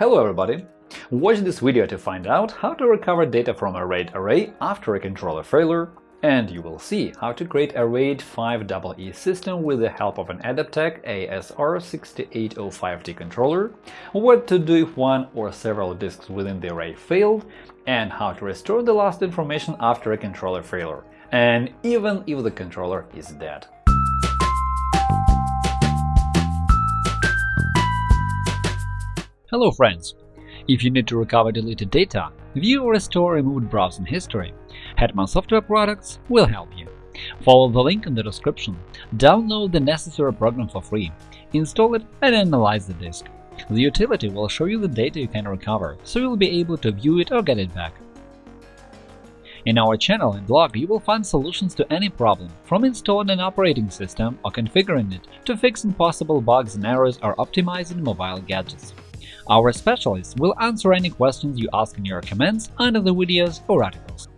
Hello everybody! Watch this video to find out how to recover data from a RAID array after a controller failure, and you will see how to create a RAID 5EE system with the help of an Adaptec ASR6805T controller, what to do if one or several disks within the array failed, and how to restore the lost information after a controller failure, and even if the controller is dead. Hello friends! If you need to recover deleted data, view or restore removed browsing history, Hetman Software Products will help you. Follow the link in the description, download the necessary program for free, install it and analyze the disk. The utility will show you the data you can recover, so you'll be able to view it or get it back. In our channel and blog you will find solutions to any problem, from installing an operating system or configuring it to fixing possible bugs and errors or optimizing mobile gadgets. Our specialists will answer any questions you ask in your comments under the videos or articles.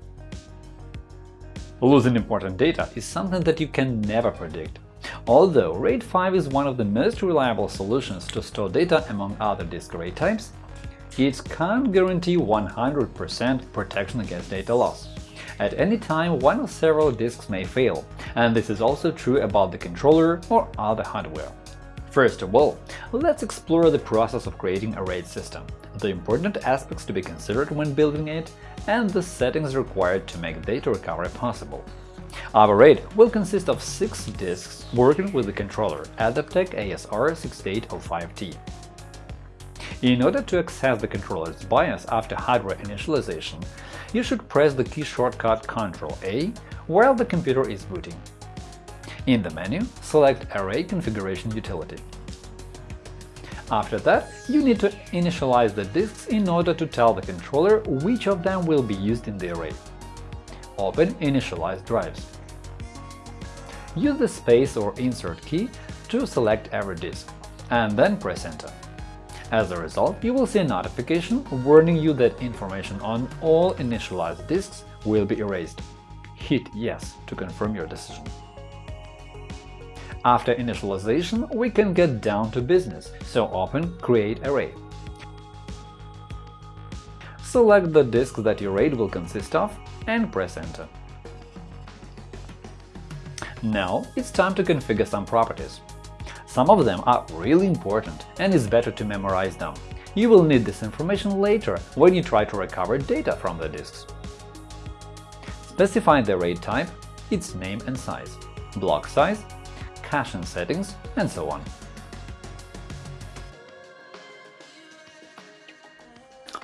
Losing important data is something that you can never predict. Although RAID 5 is one of the most reliable solutions to store data among other disk array types, it can't guarantee 100% protection against data loss. At any time, one or several disks may fail, and this is also true about the controller or other hardware. First of all, let's explore the process of creating a RAID system, the important aspects to be considered when building it, and the settings required to make data recovery possible. Our RAID will consist of six disks working with the controller Adaptec ASR6805T. In order to access the controller's BIOS after hardware initialization, you should press the key shortcut Ctrl-A while the computer is booting. In the menu, select Array Configuration utility. After that, you need to initialize the disks in order to tell the controller which of them will be used in the array. Open Initialize drives. Use the Space or Insert key to select every disk, and then press Enter. As a result, you will see a notification warning you that information on all initialized disks will be erased. Hit Yes to confirm your decision. After initialization, we can get down to business, so open Create Array. Select the disk that your RAID will consist of and press Enter. Now it's time to configure some properties. Some of them are really important, and it's better to memorize them. You will need this information later when you try to recover data from the disks. Specify the RAID type, its name and size, block size, caching settings, and so on.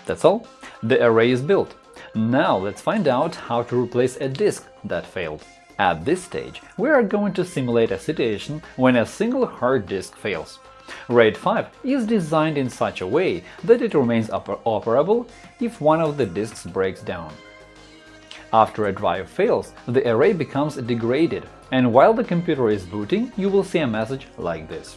That's all. The array is built. Now let's find out how to replace a disk that failed. At this stage, we are going to simulate a situation when a single hard disk fails. RAID 5 is designed in such a way that it remains oper operable if one of the disks breaks down. After a drive fails, the array becomes degraded and while the computer is booting, you will see a message like this.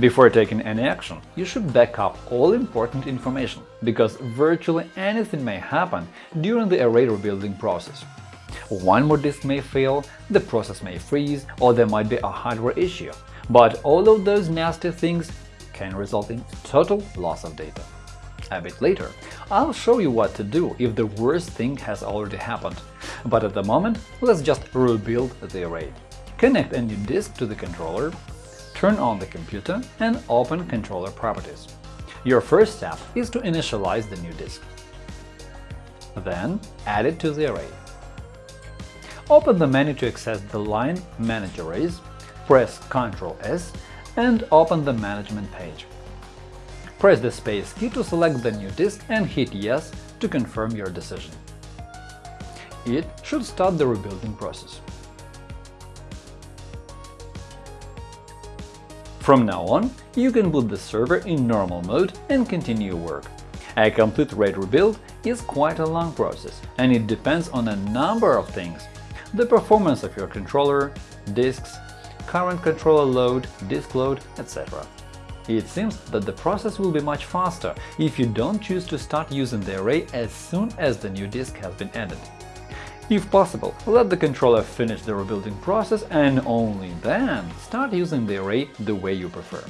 Before taking any action, you should back up all important information, because virtually anything may happen during the array rebuilding process. One more disk may fail, the process may freeze, or there might be a hardware issue, but all of those nasty things can result in total loss of data. A bit later, I'll show you what to do if the worst thing has already happened, but at the moment let's just rebuild the array. Connect a new disk to the controller, turn on the computer and open controller properties. Your first step is to initialize the new disk. Then add it to the array. Open the menu to access the line Manage Arrays, press Ctrl S and open the management page. Press the space key to select the new disk and hit Yes to confirm your decision. It should start the rebuilding process. From now on, you can boot the server in normal mode and continue work. A complete RAID rebuild is quite a long process, and it depends on a number of things – the performance of your controller, disks, current controller load, disk load, etc. It seems that the process will be much faster if you don't choose to start using the array as soon as the new disk has been added. If possible, let the controller finish the rebuilding process and only then start using the array the way you prefer.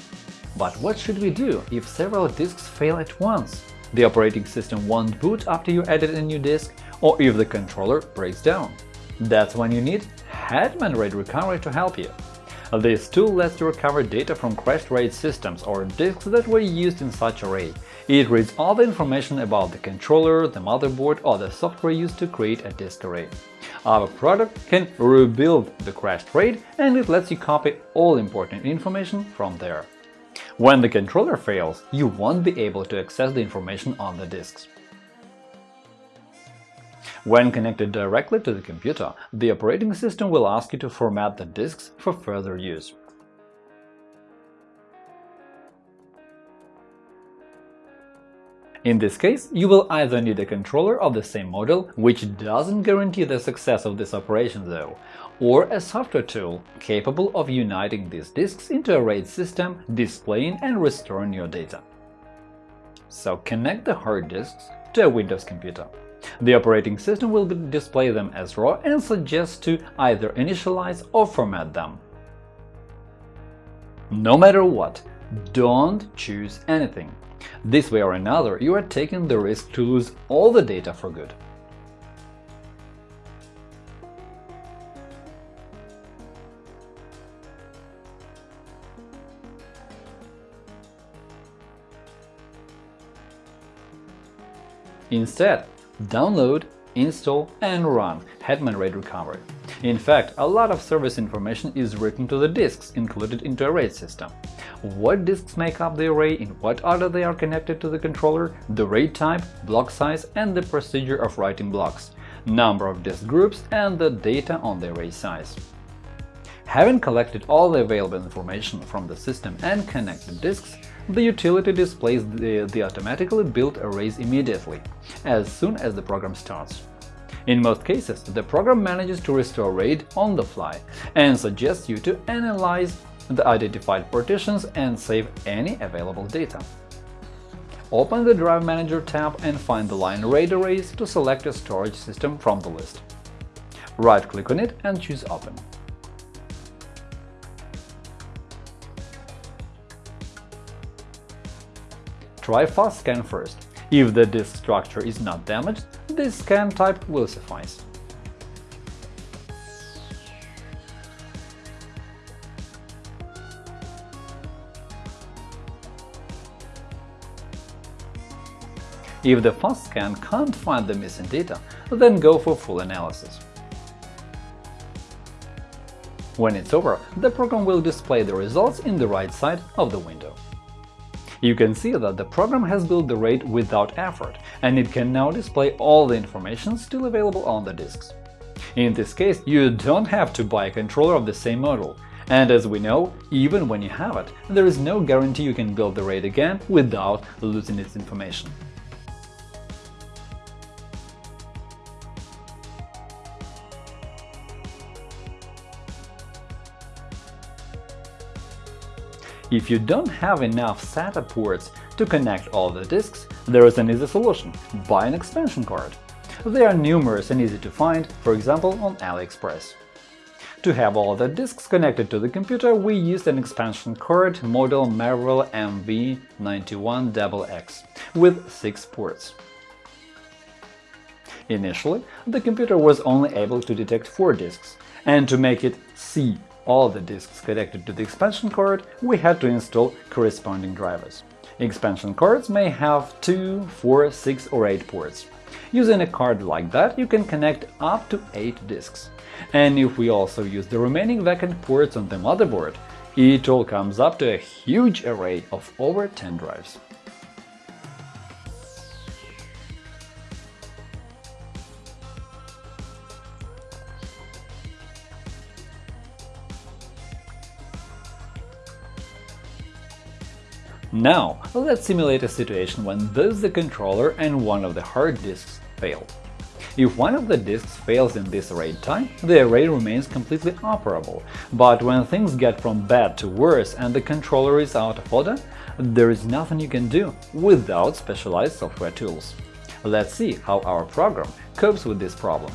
But what should we do if several disks fail at once? The operating system won't boot after you added a new disk, or if the controller breaks down. That's when you need Hetman RAID Recovery to help you. This tool lets you recover data from crashed RAID systems or disks that were used in such array. It reads all the information about the controller, the motherboard or the software used to create a disk array. Our product can rebuild the crashed RAID and it lets you copy all important information from there. When the controller fails, you won't be able to access the information on the disks. When connected directly to the computer, the operating system will ask you to format the disks for further use. In this case, you will either need a controller of the same model, which doesn't guarantee the success of this operation though, or a software tool capable of uniting these disks into a RAID system, displaying and restoring your data. So connect the hard disks to a Windows computer. The operating system will display them as RAW and suggest to either initialize or format them. No matter what, don't choose anything. This way or another, you are taking the risk to lose all the data for good. Instead, download, install and run Hetman RAID Recovery. In fact, a lot of service information is written to the disks included into a RAID system. What disks make up the array, in what order they are connected to the controller, the RAID type, block size and the procedure of writing blocks, number of disk groups and the data on the array size. Having collected all the available information from the system and connected disks, the utility displays the, the automatically built arrays immediately, as soon as the program starts. In most cases, the program manages to restore RAID on the fly and suggests you to analyze the identified partitions and save any available data. Open the Drive Manager tab and find the line RAID arrays to select a storage system from the list. Right-click on it and choose Open. Try fast scan first. If the disk structure is not damaged, this scan type will suffice. If the fast scan can't find the missing data, then go for full analysis. When it's over, the program will display the results in the right side of the window. You can see that the program has built the RAID without effort, and it can now display all the information still available on the disks. In this case, you don't have to buy a controller of the same model, and as we know, even when you have it, there is no guarantee you can build the RAID again without losing its information. If you don't have enough SATA ports to connect all the disks, there is an easy solution – buy an expansion card. They are numerous and easy to find, for example, on AliExpress. To have all the disks connected to the computer, we used an expansion card model Marvell MV91XX with 6 ports. Initially, the computer was only able to detect 4 disks, and to make it see all the disks connected to the expansion card, we had to install corresponding drivers. Expansion cards may have 2, 4, 6 or 8 ports. Using a card like that, you can connect up to 8 disks. And if we also use the remaining vacant ports on the motherboard, it all comes up to a huge array of over 10 drives. Now, let's simulate a situation when both the controller and one of the hard disks fail. If one of the disks fails in this RAID time, the array remains completely operable, but when things get from bad to worse and the controller is out of order, there is nothing you can do without specialized software tools. Let's see how our program copes with this problem.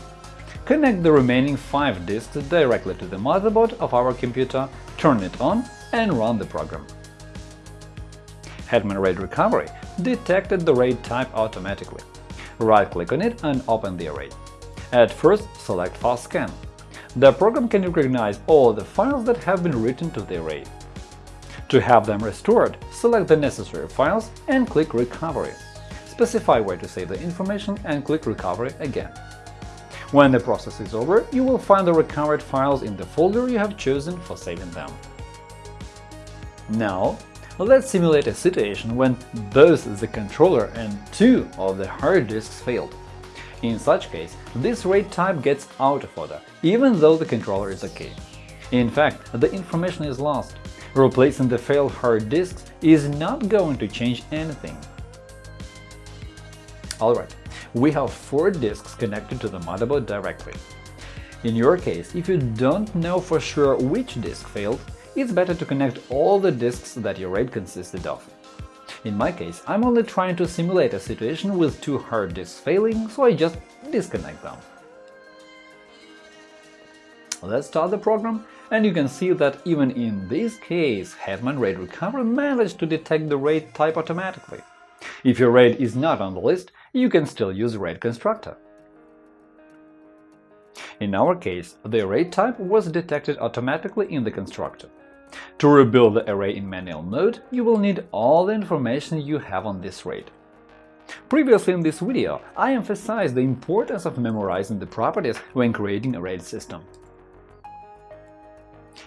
Connect the remaining 5 disks directly to the motherboard of our computer, turn it on and run the program. Hetman RAID Recovery detected the RAID type automatically. Right-click on it and open the array. At first, select Fast Scan. The program can recognize all the files that have been written to the array. To have them restored, select the necessary files and click Recovery. Specify where to save the information and click Recovery again. When the process is over, you will find the recovered files in the folder you have chosen for saving them. Now, let's simulate a situation when both the controller and two of the hard disks failed. In such case, this RAID type gets out of order, even though the controller is OK. In fact, the information is lost. Replacing the failed hard disks is not going to change anything. Alright, we have four disks connected to the motherboard directly. In your case, if you don't know for sure which disk failed, it's better to connect all the disks that your RAID consisted of. In my case, I'm only trying to simulate a situation with two hard disks failing, so I just disconnect them. Let's start the program, and you can see that even in this case, Hetman RAID Recovery managed to detect the RAID type automatically. If your RAID is not on the list, you can still use RAID constructor. In our case, the RAID type was detected automatically in the constructor. To rebuild the array in manual mode, you will need all the information you have on this RAID. Previously in this video, I emphasized the importance of memorizing the properties when creating a RAID system.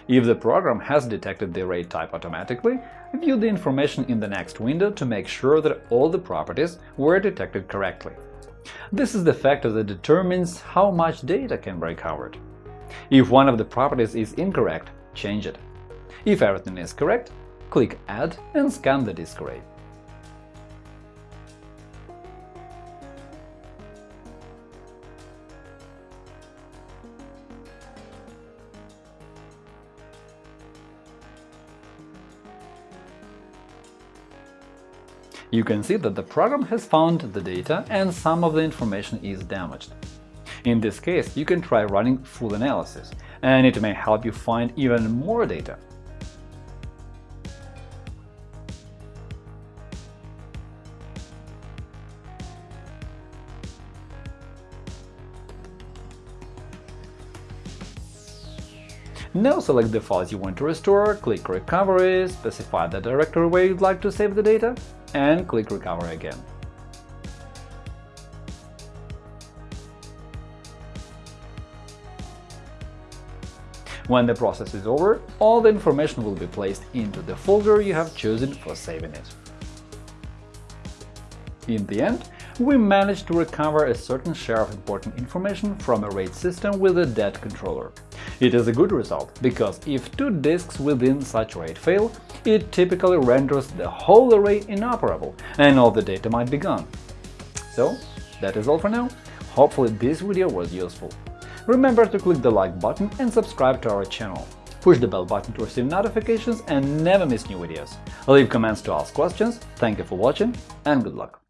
If the program has detected the array type automatically, view the information in the next window to make sure that all the properties were detected correctly. This is the factor that determines how much data can be recovered. If one of the properties is incorrect, change it. If everything is correct, click Add and scan the disk array. You can see that the program has found the data and some of the information is damaged. In this case, you can try running full analysis, and it may help you find even more data. Now select the files you want to restore, click Recovery, specify the directory where you'd like to save the data, and click Recovery again. When the process is over, all the information will be placed into the folder you have chosen for saving it. In the end, we managed to recover a certain share of important information from a RAID system with a dead controller. It is a good result, because if two disks within such RAID fail, it typically renders the whole array inoperable, and all the data might be gone. So, that is all for now. Hopefully this video was useful. Remember to click the like button and subscribe to our channel. Push the bell button to receive notifications and never miss new videos. Leave comments to ask questions. Thank you for watching and good luck!